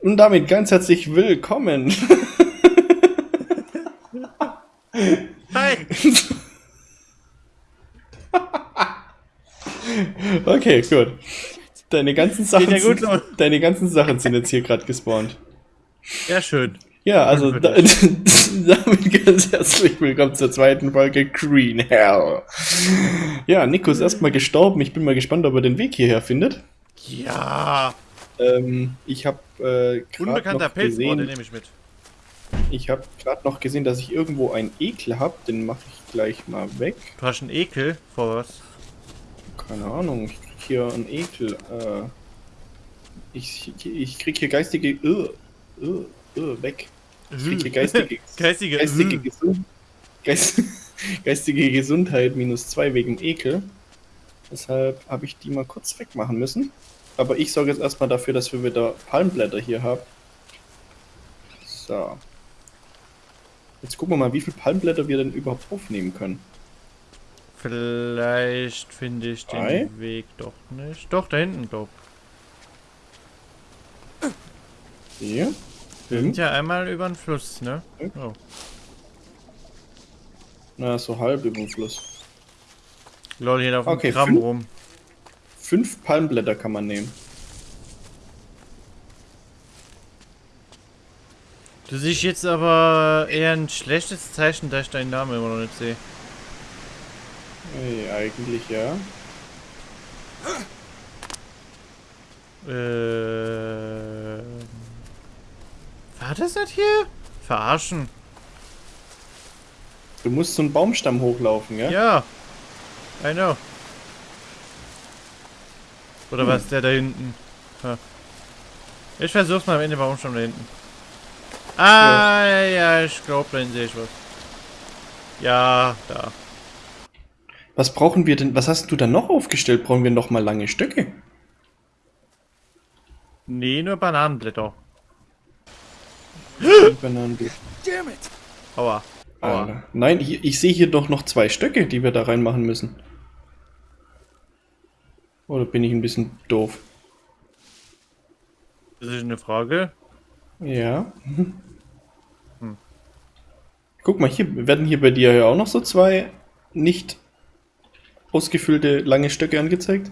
Und damit ganz herzlich willkommen. Hi! Okay, gut. Deine ganzen Sachen, ja sind, deine ganzen Sachen sind jetzt hier gerade gespawnt. Ja, schön. Ja, also da, damit ganz herzlich willkommen zur zweiten Folge Green Hell. Ja, Nico ist erstmal gestorben. Ich bin mal gespannt, ob er den Weg hierher findet. Ja! Ähm, ich habe äh, gerade Unbekannter noch Pilz, oh, den gesehen, nehme ich mit. ich habe gerade noch gesehen, dass ich irgendwo einen Ekel habe. Den mache ich gleich mal weg. Du hast einen Ekel vor was? Keine Ahnung, ich krieg hier einen Ekel. Äh, ich, ich krieg hier geistige. Uh, uh, uh, weg. Ich krieg hier geistige. Geistige. geistige, äh. Gesund, Geist, geistige Gesundheit minus 2 wegen Ekel. Deshalb habe ich die mal kurz wegmachen müssen. Aber ich sorge jetzt erstmal dafür, dass wir wieder Palmblätter hier haben. So. Jetzt gucken wir mal, wie viele Palmblätter wir denn überhaupt aufnehmen können. Vielleicht finde ich den Drei? Weg doch nicht. Doch, da hinten, glaub. Hier. Wir sind ja einmal über den Fluss, ne? Mhm. Oh. Na, so halb über den Fluss. Lol, hier auf dem Okay, Gramm fünf- rum. Fünf Palmblätter kann man nehmen. Du siehst jetzt aber eher ein schlechtes Zeichen, da ich deinen Namen immer noch nicht sehe. Ey, eigentlich ja. Äh. War das nicht hier? Verarschen. Du musst so einen Baumstamm hochlaufen, ja? Ja. I know. Oder Hm. was, der da hinten? Ha. Ich versuch's mal am Ende, warum schon da hinten? Ah, ja, ich glaube, dann sehe ich was. Ja, da. Was brauchen wir denn? Was hast du da noch aufgestellt? Brauchen wir noch mal lange Stöcke? Nee, nur Bananenblätter. Bananenblätter. Aua. Aua. Alter. Nein, hier, ich sehe hier doch noch zwei Stöcke, die wir da reinmachen müssen. Oder bin ich ein bisschen doof? Das ist eine Frage. Ja. Hm. Guck mal, hier werden hier bei dir ja auch noch so zwei nicht ausgefüllte lange Stöcke angezeigt.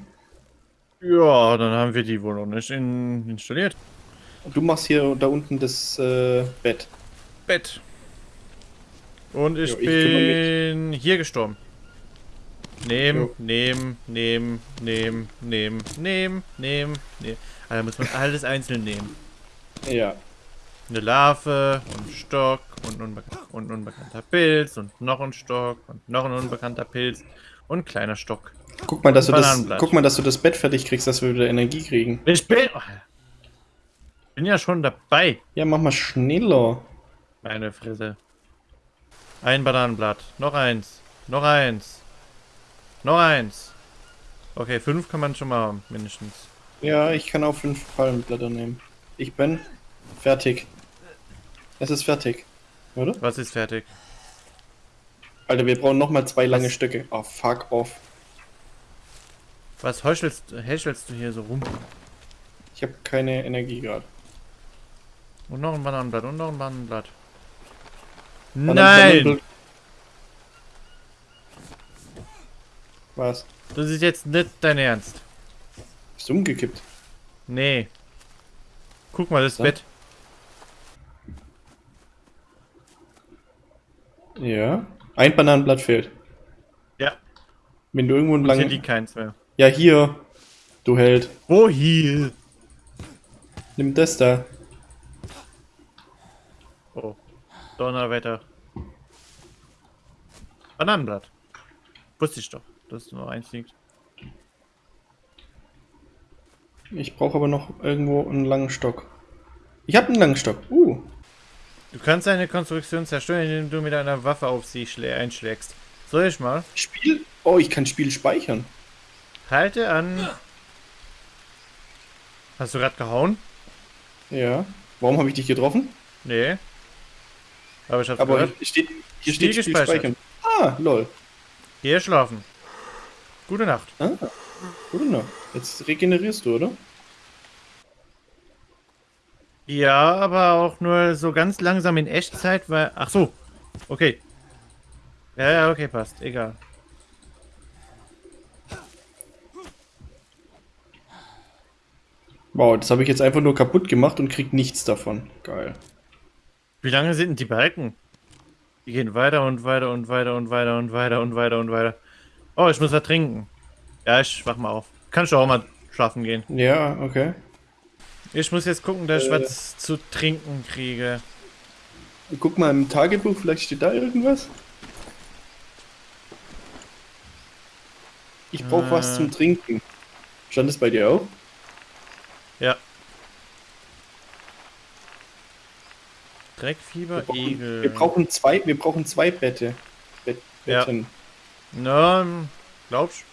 Ja, dann haben wir die wohl noch nicht in installiert. Du machst hier da unten das äh, Bett. Bett. Und ich Jo, ich bin hier gestorben. Nehmen, nehmen, nehmen, nehmen, nehmen, nehmen, nehmen, nehmen. Also muss man alles einzeln nehmen. Ja. Eine Larve und ein Stock und und ein unbekannter Pilz und noch ein Stock und noch ein unbekannter Pilz und ein kleiner Stock. Guck mal, dass du das, guck mal, dass du das Bett fertig kriegst, dass wir wieder Energie kriegen. Ich bin, oh, bin ja schon dabei. Ja, mach mal schneller. Meine Fresse. Ein Bananenblatt. Noch eins. Noch eins. Noch eins. Okay, fünf kann man schon mal haben, mindestens. Ja, ich kann auch fünf Palmblätter nehmen. Ich bin fertig. Es ist fertig. Oder? Was ist fertig? Alter, wir brauchen nochmal zwei lange Stöcke. Oh, fuck off. Was heuchelst, häschelst du hier so rum? Ich habe keine Energie gerade. Und noch ein Bananenblatt und noch ein Bananenblatt. Banan- Nein! Bananenbl- Was? Das ist jetzt nicht dein Ernst. Bist du umgekippt? Nee. Guck mal, das So. Bett. Ja. Ein Bananenblatt fehlt. Ja. Wenn du irgendwo einen Hier langen... liegt keins mehr. Ja, hier. Du Held. Wo hier? Nimm das da. Oh. Donnerwetter. Bananenblatt. Wusste ich doch, dass nur eins liegt. Ich brauche aber noch irgendwo einen langen Stock. Ich habe einen langen Stock. Uh. Du kannst eine Konstruktion zerstören, indem du mit einer Waffe auf sie schlä- einschlägst. Soll ich mal? Spiel? Oh, ich kann Spiel speichern. Halte an. Hast du gerade gehauen? Ja. Warum habe ich dich getroffen? Nee. Aber ich hab's Aber gehört. hier steht, hier Spiel steht Spiel gespeichert. speichern. Ah, lol. Geh schlafen. Gute Nacht. Ah, gut noch. Jetzt regenerierst du, oder? Ja, aber auch nur so ganz langsam in Echtzeit, weil... Ach so. Okay. Ja, ja, okay, passt. Egal. Wow, das habe ich jetzt einfach nur kaputt gemacht und krieg nichts davon. Geil. Wie lange sind denn die Balken? Die gehen weiter und weiter und weiter und weiter und weiter und weiter und weiter. Oh, ich muss was trinken. Ja, ich wach mal auf. Kannst du auch mal schlafen gehen. Ja, okay. Ich muss jetzt gucken, dass ich Äh. was zu trinken kriege. Guck mal im Tagebuch, vielleicht steht da irgendwas. Ich brauche was Äh. zum Trinken. Stand das bei dir auch? Ja. Dreckfieber, Wir brauchen, Egel. wir brauchen zwei, wir brauchen zwei Bette. Bet, Ja. Na, glaubst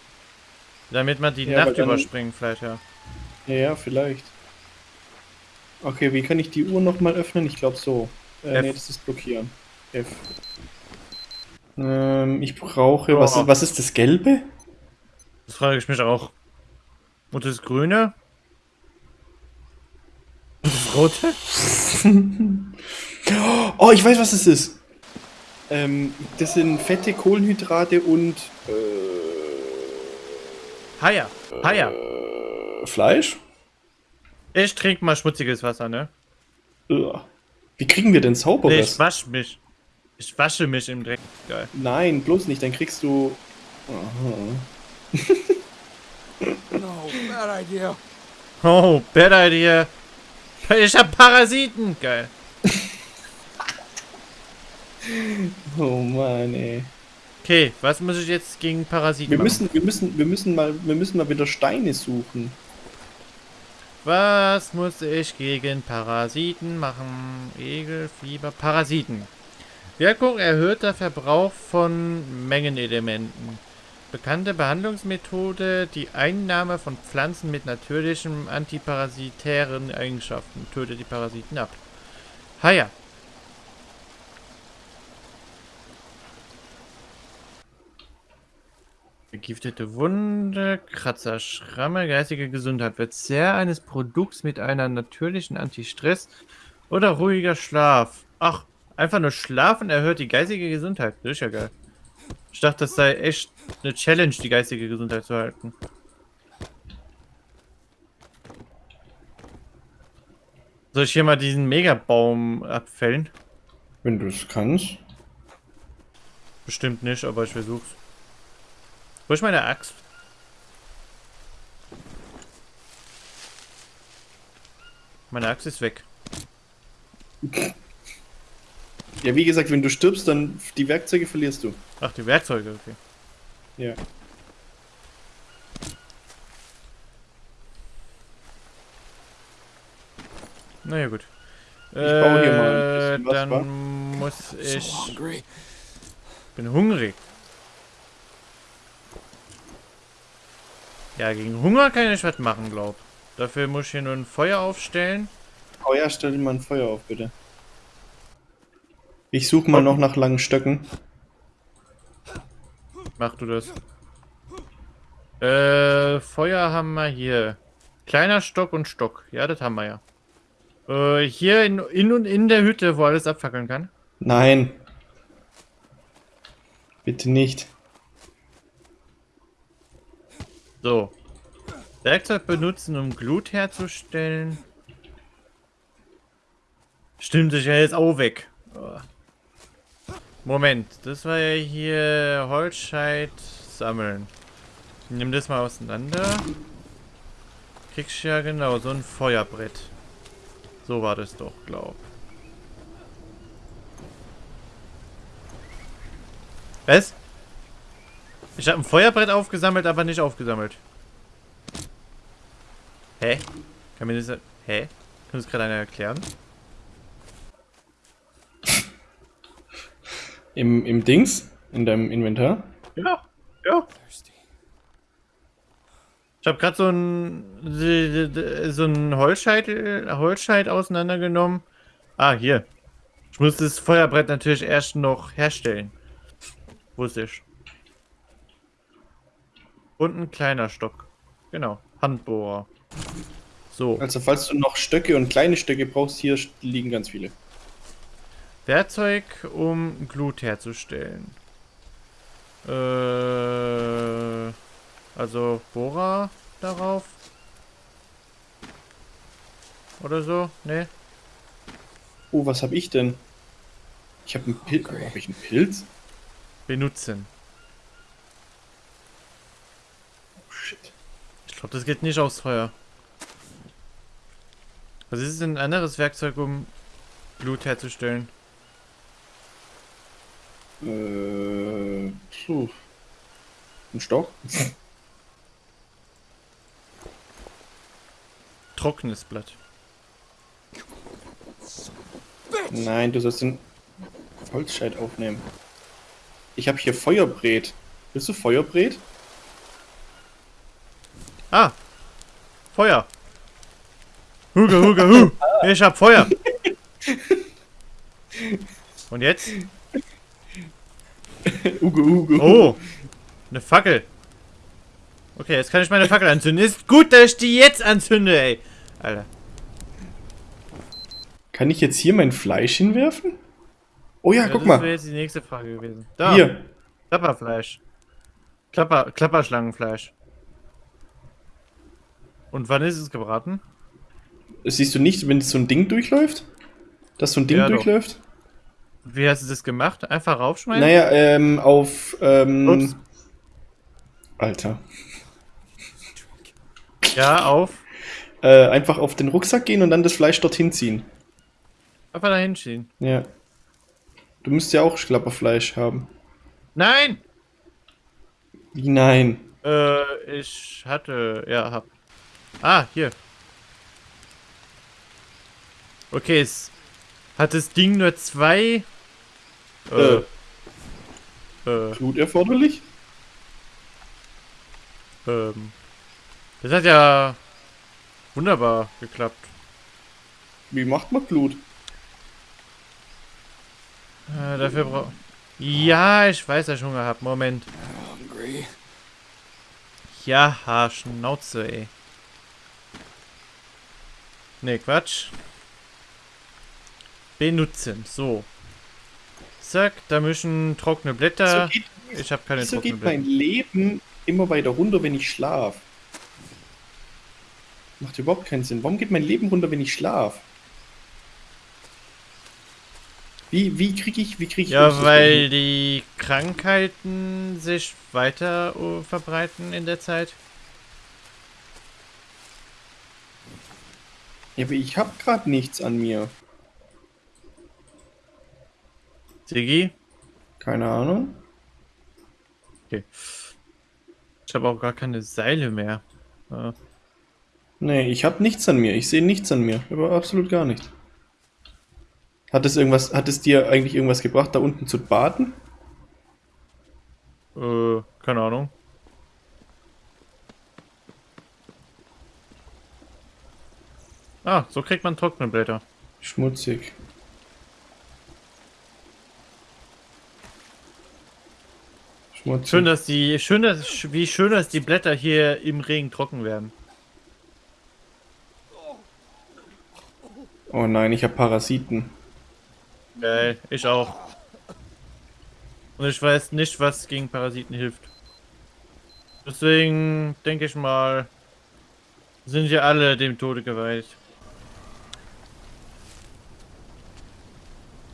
Damit man die Ja, Nacht überspringen, vielleicht, ja. Ja, ja, vielleicht. Okay, wie kann ich die Uhr nochmal öffnen? Ich glaube so. Äh, nee, das ist blockieren. F. Ähm, ich brauche. Oh. Was, ist, was ist das Gelbe? Das frage ich mich auch. Und das Grüne? Und das Rote? Oh, ich weiß, was es ist. Ähm, das sind fette Kohlenhydrate und Haier. Haier. äh, Fleisch. Ich trinke mal schmutziges Wasser, ne? Wie kriegen wir denn Nee, ich sauberes? wasch mich. Ich wasche mich im Dreck. Geil. Nein, bloß nicht. Dann kriegst du. Aha. No, bad idea. Oh, bad idea. Ich hab Parasiten. Geil. Oh Mann, ey. Okay, was muss ich jetzt gegen Parasiten Wir machen? müssen, wir müssen, wir müssen mal, wir müssen mal wieder Steine suchen. Was muss ich gegen Parasiten machen? Egel, Fieber, Parasiten. Wirkung erhöhter Verbrauch von Mengenelementen. Bekannte Behandlungsmethode, die Einnahme von Pflanzen mit natürlichen antiparasitären Eigenschaften. Tötet die Parasiten ab. Haja. Vergiftete Wunde, Kratzer, Schramme, geistige Gesundheit. Verzehr eines Produkts mit einer natürlichen Antistress oder ruhiger Schlaf. Ach, einfach nur schlafen erhöht die geistige Gesundheit. Das ist ja geil. Ich dachte, das sei echt eine Challenge, die geistige Gesundheit zu halten. Soll ich hier mal diesen Megabaum abfällen? Wenn du es kannst. Bestimmt nicht, aber ich versuch's. Wo ist meine Axt? Meine Axt ist weg. Ja, wie gesagt, wenn du stirbst, dann die Werkzeuge verlierst du. Ach, die Werkzeuge, okay. Ja. Naja, gut. Ich baue hier mal ein bisschen was, Dann wa? muss ich. hungry. bin hungrig. Ja, gegen Hunger kann ich was machen, glaub. Dafür muss ich hier nur ein Feuer aufstellen. Oh ja, stell dir mal ein Feuer auf, bitte. Ich suche mal noch nach langen Stöcken. Mach du das. Äh, Feuer haben wir hier. Kleiner Stock und Stock. Ja, das haben wir ja. Äh, hier in, in und in der Hütte, wo alles abfackeln kann. Nein. Bitte nicht. So. Werkzeug benutzen, um Glut herzustellen. Stimmt, ich ja jetzt auch weg. Oh. Moment, das war ja hier Holzscheit sammeln. Ich nehm das mal auseinander. Kriegst ja genau so ein Feuerbrett. So war das doch, glaub. Was? Ich habe ein Feuerbrett aufgesammelt, aber nicht aufgesammelt. Hä? Kann mir das... Hä? Kann das gerade einer erklären? Im, Im Dings? In deinem Inventar? Ja, ja. Ich habe gerade so ein so ein Holzscheit, Holzscheit auseinandergenommen. Ah, hier. Ich muss das Feuerbrett natürlich erst noch herstellen. Wusste ich. Und ein kleiner Stock. Genau. Handbohrer. So, Also falls du noch Stöcke und kleine Stöcke brauchst, hier liegen ganz viele. Werkzeug, um Glut herzustellen. Äh, also Bohrer darauf. Oder so? Ne? Oh, was habe ich denn? Ich habe einen Pilz. Okay. Habe ich einen Pilz? Benutzen. Oh, shit. Ich glaube, das geht nicht aufs Feuer. Was ist denn ein anderes Werkzeug, um Blut herzustellen? Äh, puh. Ein Stock? Trockenes Blatt. Nein, du sollst den Holzscheit aufnehmen. Ich habe hier Feuerbrät. Willst du Feuerbrät? Ah! Feuer! Huge, huge, hu! Ich hab Feuer! Und jetzt? Uge, Uge. Oh! Eine Fackel! Okay, jetzt kann ich meine Fackel anzünden. Ist gut, dass ich die jetzt anzünde, ey! Alter. Kann ich jetzt hier mein Fleisch hinwerfen? Oh ja, Ja, guck das mal. wäre jetzt die nächste Frage gewesen. Da! Hier. Klapperfleisch. Klapper, Klapperschlangenfleisch. Und wann ist es gebraten? Das siehst du nicht, wenn so ein Ding durchläuft? Dass so ein Ding Ja, doch. durchläuft? Wie hast du das gemacht? Einfach raufschmeißen? Naja, ähm, auf, ähm, Ups. Alter. Ja, auf. Äh, einfach auf den Rucksack gehen und dann das Fleisch dorthin ziehen. Einfach da hinschieben. Ja. Du müsst ja auch Klapperfleisch haben. Nein! Wie nein? Äh, ich hatte, ja, hab. Ah, hier. Okay, es hat das Ding nur zwei. Äh. Äh, Blut erforderlich? ähm. Das hat ja wunderbar geklappt. Wie macht man Blut? Äh, dafür brauch. Ja, ich weiß, dass ich Hunger hab. Moment. Ja, Schnauze, ey. Ne, Quatsch. Benutzen, so. Zack, da müssen trockene Blätter. So geht, ich habe keine so trockenen geht mein Blätter. Leben immer weiter runter, wenn ich schlaf. Macht überhaupt keinen Sinn. Warum geht mein Leben runter, wenn ich schlaf? Wie, wie kriege ich, wie kriege ich Ja, weil die Krankheiten sich weiter uh, verbreiten in der Zeit. Ja, aber ich habe gerade nichts an mir. Sigi? Keine Ahnung. Okay. Ich habe auch gar keine Seile mehr. Äh, Nee, ich habe nichts an mir. Ich sehe nichts an mir. Aber absolut gar nichts. Hat es irgendwas, hat es dir eigentlich irgendwas gebracht, da unten zu baden? äh, keine Ahnung. Ah, so kriegt man trockene Blätter. Schmutzig. Schmutzig. Schön, dass die, schön, dass, wie schön, dass die Blätter hier im Regen trocken werden. Oh nein, ich habe Parasiten. Geil, ich auch. Und ich weiß nicht, was gegen Parasiten hilft. Deswegen denke ich mal, sind wir alle dem Tode geweiht.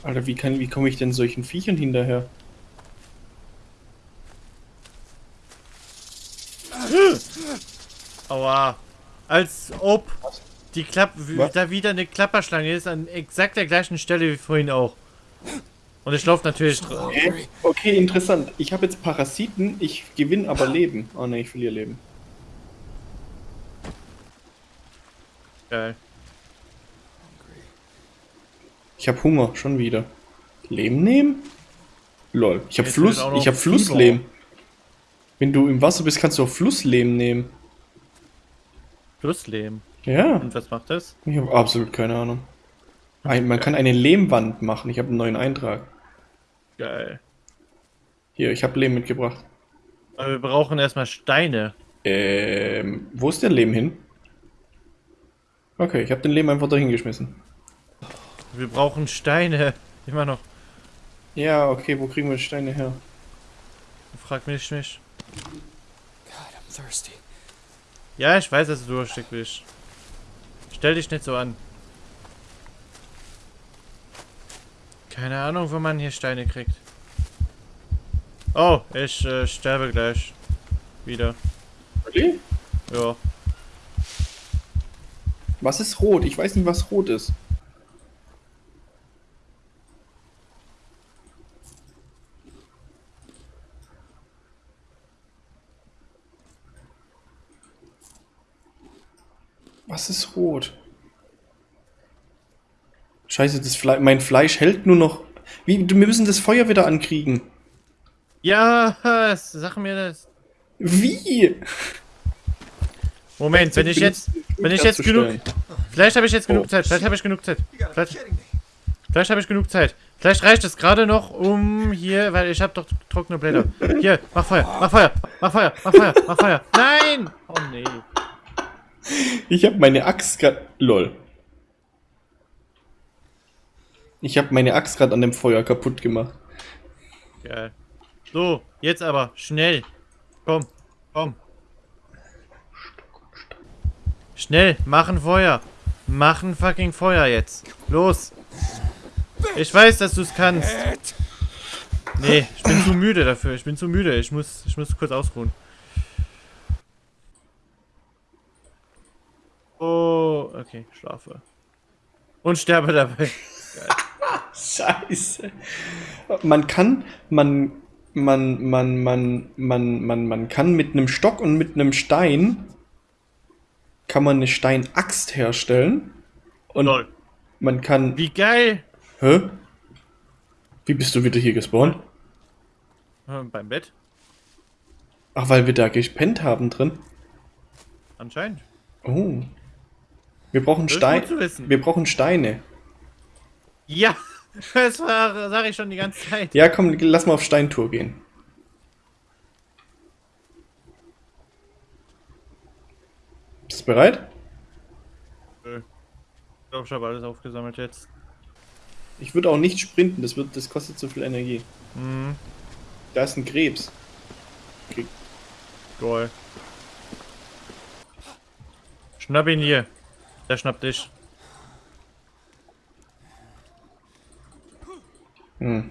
Alter, wie kann, wie komme ich denn solchen Viechern hinterher? Aua. Als ob die Klapp Was? da wieder eine Klapperschlange ist, an exakt der gleichen Stelle wie vorhin auch. Und ich laufe natürlich dr- Hä? Okay, interessant. Ich habe jetzt Parasiten, ich gewinne aber Leben. Oh ne, ich verliere Leben. Geil. Ich habe Hunger, schon wieder. Leben nehmen? Lol. Ich habe Fluss, ich habe. Flussleben. Wenn du im Wasser bist, kannst du auch Flussleben nehmen. Plusleben. Ja, Und was macht das? ich habe absolut keine Ahnung. Ein, man kann eine Lehmwand machen. Ich habe einen neuen Eintrag. Geil. Hier, ich habe Lehm mitgebracht. Aber wir brauchen erstmal Steine. Ähm, wo ist der Lehm hin? Okay, ich habe den Lehm einfach dahin geschmissen. Wir brauchen Steine. Immer noch. Ja, okay, wo kriegen wir Steine her? Frag mich nicht. God, I'm thirsty. Ja, ich weiß, dass du durstig bist. Stell dich nicht so an. Keine Ahnung, wo man hier Steine kriegt. Oh, ich äh, sterbe gleich. Wieder. Okay. Ja. Was ist rot? Ich weiß nicht, was rot ist. Was ist rot? Scheiße, das Fle mein Fleisch hält nur noch. Wie, wir müssen das Feuer wieder ankriegen. Ja, sag mir das. Wie? Moment, wenn ich jetzt, wenn ich jetzt genug, vielleicht habe ich jetzt genug Oh, Zeit, vielleicht habe ich genug Zeit, vielleicht, vielleicht habe ich genug Zeit. Vielleicht reicht es gerade noch, um hier, weil ich habe doch trockene Blätter. Hier, mach Feuer, mach Feuer, mach Feuer, mach Feuer, mach Feuer. Nein! Oh nee. Ich habe meine Axt gerade. Lol. Ich habe meine Axt gerade an dem Feuer kaputt gemacht. Geil. So, jetzt aber, schnell. Komm, komm. Schnell, machen Feuer. Machen fucking Feuer jetzt. Los. Ich weiß, dass du es kannst. Nee, ich bin zu müde dafür. Ich bin zu müde. Ich muss, ich muss kurz ausruhen. Oh, okay, schlafe. Und sterbe dabei. Scheiße. Man kann, man, man, man, man, man, man, man kann mit einem Stock und mit einem Stein kann man eine Steinaxt herstellen. Und Lol. man kann. Wie geil. Hä? Wie bist du wieder hier gespawnt? Äh, Beim Bett? Ach, weil wir da gepennt haben drin. Anscheinend. Oh. Wir brauchen Steine. Wir brauchen Steine. Ja, das war, sag ich schon die ganze Zeit. Ja, komm, lass mal auf Steintour gehen. Bist du bereit? Ich glaube, ich habe alles aufgesammelt jetzt. Ich würde auch nicht sprinten, das, wird, das kostet zu viel Energie. Mhm, Da ist ein Krebs. toll. Schnapp ihn hier. Der schnappt dich. Hm.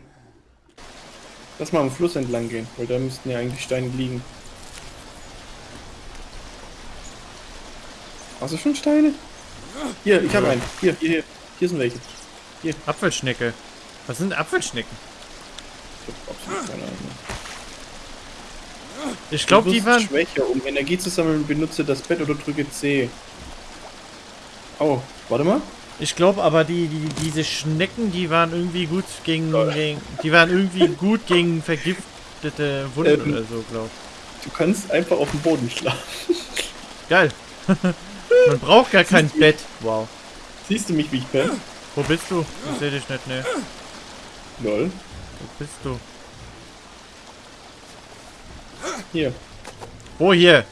Lass mal am Fluss entlang gehen, weil da müssten ja eigentlich Steine liegen. Hast du schon Steine? Hier, ich habe Ja. einen. Hier, hier, hier. Hier sind welche. Apfelschnecke. Was sind Apfelschnecken? Ich glaube, die waren. schwächer. Um Energie zu sammeln, benutze das Bett oder drücke C. Oh, warte mal. Ich glaube aber, die, die, diese Schnecken, die waren irgendwie gut gegen, gegen. Die waren irgendwie gut gegen vergiftete Wunden Ähm. oder so, glaub. Du kannst einfach auf dem Boden schlafen. Geil. Man braucht gar kein Bett. Wow. Siehst du mich, wie ich bin? Wo bist du? Ich sehe dich nicht, ne. Lol. Wo bist du? Hier. Wo hier?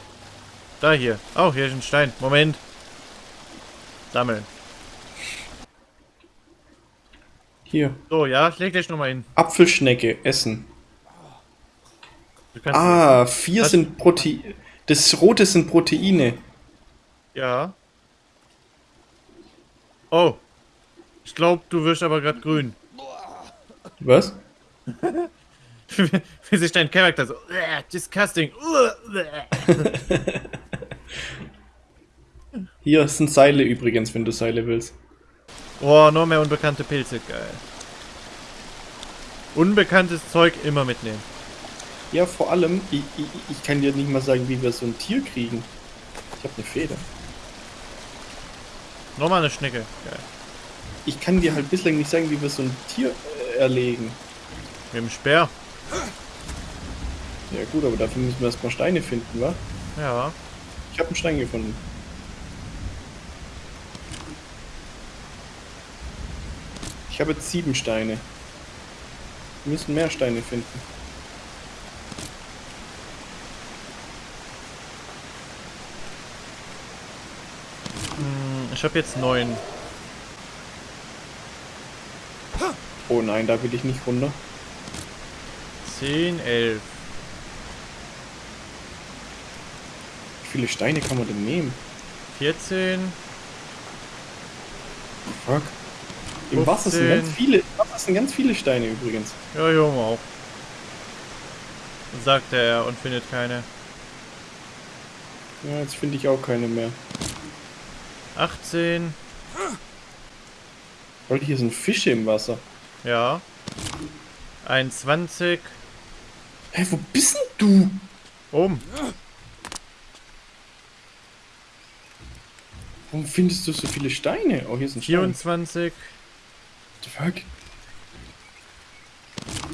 Da hier. Oh, hier ist ein Stein. Moment. Sammeln. Hier. So, ja, leg dich nochmal hin. Apfelschnecke essen. Ah, vier Was? sind Proteine. Das rote sind Proteine. Ja. Oh. Ich glaube, du wirst aber gerade grün. Was? Wie sich dein Charakter so. "Uah, Disgusting. Uah, uah." Hier sind Seile übrigens, wenn du Seile willst. Oh, noch mehr unbekannte Pilze. Geil. Unbekanntes Zeug immer mitnehmen. Ja, vor allem, ich, ich, ich kann dir nicht mal sagen, wie wir so ein Tier kriegen. Ich habe eine Feder. Nochmal eine Schnecke. Geil. Ich kann dir halt bislang nicht sagen, wie wir so ein Tier äh, erlegen. Mit dem Speer. Ja gut, aber dafür müssen wir erstmal Steine finden, wa? Ja. Ich habe einen Stein gefunden. Ich habe jetzt sieben Steine. Wir müssen mehr Steine finden. Ich habe jetzt neun. Oh nein, da will ich nicht runter. 10, 11. Wie viele Steine kann man denn nehmen? 14. Fuck. Im Wasser sind 15. ganz viele, im Wasser sind ganz viele Steine übrigens. Ja, Junge auch. Sagt er und findet keine. Ja, jetzt finde ich auch keine mehr. 18. Weil hier sind Fische im Wasser. Ja. 21. Hä, wo bist denn du? Oben. Warum findest du so viele Steine? Oh, hier sind Steine. 24. The fuck?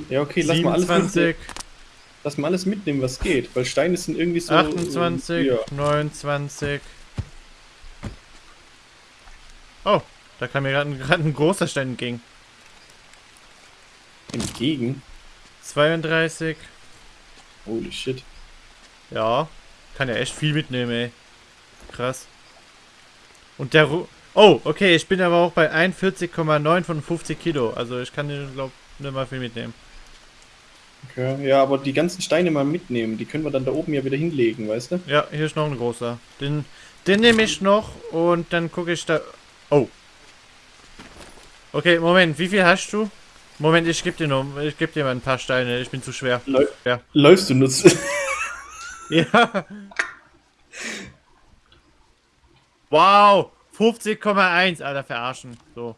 Ja, okay, lass mal alles mitnehmen. 27. Lass mal alles mitnehmen, was geht. Weil Steine sind irgendwie so... 28. äh, Ja. 29. Oh, da kam mir gerade ein, ein großer Stein entgegen. Entgegen. 32. Holy shit. Ja, kann ja echt viel mitnehmen, ey. Krass. Und der Ru Oh, okay, ich bin aber auch bei 41,9 von 50 Kilo. Also ich kann, glaube nicht mal viel mitnehmen. Okay. Ja, aber die ganzen Steine mal mitnehmen. Die können wir dann da oben ja wieder hinlegen, weißt du? Ja, hier ist noch ein großer. Den, den nehme ich noch und dann gucke ich da... Oh. Okay, Moment, wie viel hast du? Moment, ich gebe dir noch, ich gebe dir mal ein paar Steine, ich bin zu schwer. Läu Ja. Läufst du nutzt. Ja. Wow, 50,1, Alter, verarschen. So.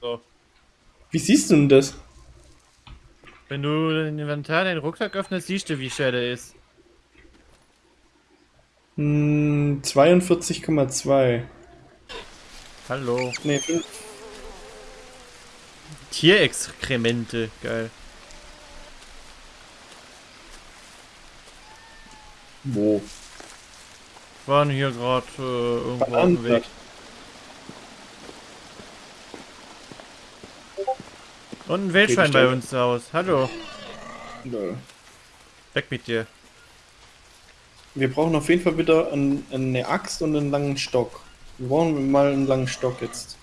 So. Wie siehst du denn das? Wenn du den Inventar, den Rucksack öffnest, siehst du, wie schwer der ist. Hm, 42,2. Hallo. Nee, Tierexkremente, geil. Wo? Waren hier gerade äh, irgendwo auf dem Weg. Und ein Wildschwein bei uns zu Hause. Hallo. Lol. Weg mit dir. Wir brauchen auf jeden Fall wieder ein, eine Axt und einen langen Stock. Wir brauchen mal einen langen Stock jetzt.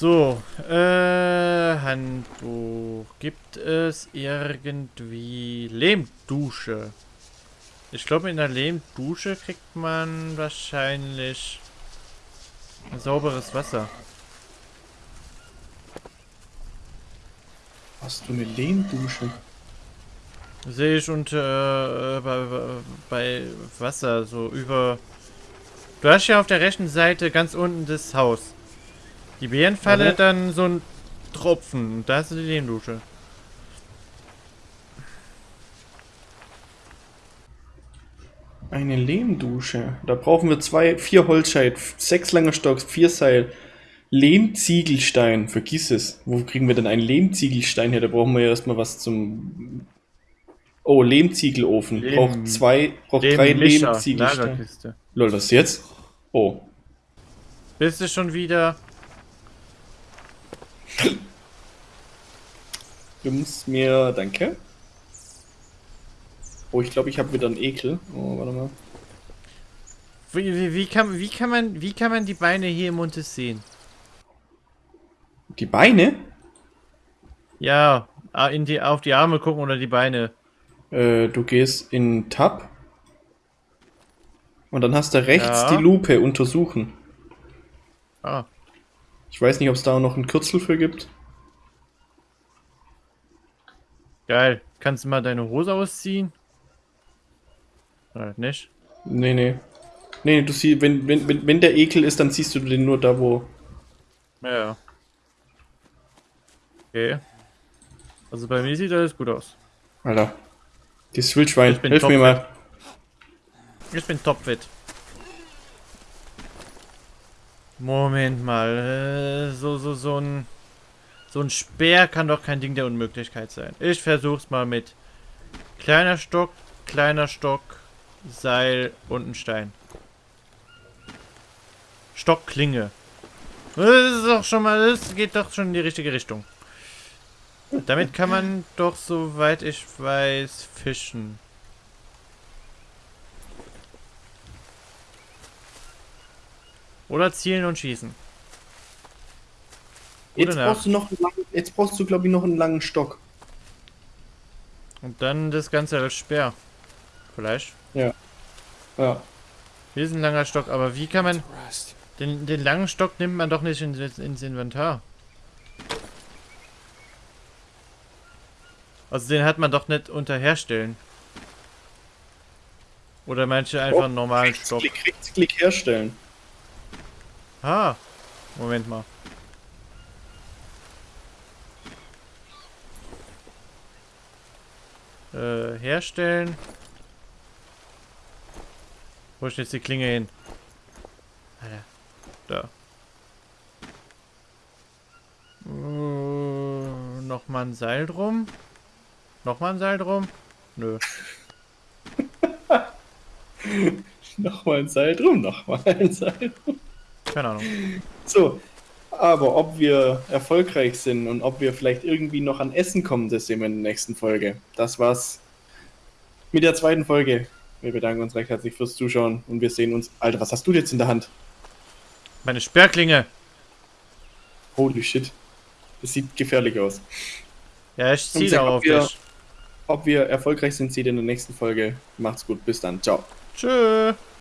So, äh, Handbuch. Gibt es irgendwie Lehmdusche? Ich glaube, in der Lehmdusche kriegt man wahrscheinlich sauberes Wasser. Hast du eine Lehmdusche? Sehe ich unter äh, bei, bei Wasser so über. Du hast ja auf der rechten Seite ganz unten das Haus. Die Bärenfalle, Warte. dann so ein Tropfen. Und da du die Lehmdusche. Eine Lehmdusche. Da brauchen wir zwei, vier Holzscheit, sechs lange Stocks, vier Seil. Lehmziegelstein, vergiss es. Wo kriegen wir denn einen Lehmziegelstein her? Da brauchen wir ja erstmal was zum. Oh, Lehmziegelofen. Lehm- braucht zwei, braucht drei Lehmmischer, Lehmziegelsteine. Lol, was jetzt? Oh. Bist du schon wieder? Du musst mir. Danke. Oh, ich glaube, ich habe wieder einen Ekel. Oh, warte mal. Wie, wie, wie, kann, wie, kann man, wie kann man die Beine hier im Montes sehen? Die Beine? Ja, ah, in die, auf die Arme gucken oder die Beine. Äh, du gehst in Tab. Und dann hast du rechts Ja. die Lupe untersuchen. Ah, Ich weiß nicht, ob es da noch ein Kürzel für gibt. geil. Kannst du mal deine Hose ausziehen? Oder nicht? Nee, nee. Nee, du siehst, wenn, wenn, wenn, wenn der Ekel ist, dann siehst du den nur da, wo. Ja. Okay. Also bei mir sieht alles gut aus. Alter. Dieses Wildschwein. Hilf mir mal. Ich bin topfit. Moment mal. Äh, so, so, so ein. So ein Speer kann doch kein Ding der Unmöglichkeit sein. Ich versuch's mal mit kleiner Stock, kleiner Stock, Seil und ein Stein. Stockklinge. Das ist doch schon mal, das geht doch schon in die richtige Richtung. Damit kann man doch, soweit ich weiß, fischen. Oder zielen und schießen. Jetzt brauchst du noch langen, jetzt brauchst du, glaube ich, noch einen langen Stock. Und dann das Ganze als Speer. Vielleicht. Ja. Hier ist ein langer Stock, aber wie kann man... Den, den langen Stock nimmt man doch nicht ins, ins Inventar. Also den hat man doch nicht unter Herstellen. Oder manche einfach einen normalen Stock. Klick, rechts, Klick herstellen. Ah, Moment mal. Äh, herstellen. Wo ist jetzt die Klinge hin? Alter. Da. Äh, Nochmal ein Seil drum. Nochmal ein Seil drum. Nö. Nochmal ein Seil drum, nochmal ein Seil drum. Keine Ahnung. So, aber ob wir erfolgreich sind und ob wir vielleicht irgendwie noch an Essen kommen, das sehen wir in der nächsten Folge. Das war's mit der zweiten Folge. Wir bedanken uns recht herzlich fürs Zuschauen und wir sehen uns. Alter, was hast du jetzt in der Hand? Meine Sperrklinge. Holy shit. Das sieht gefährlich aus. Ja, ich Und zieh sag, da ob auf wir- dich. Ob wir erfolgreich sind, seht ihr in der nächsten Folge. Macht's gut, bis dann. Ciao. Tschö.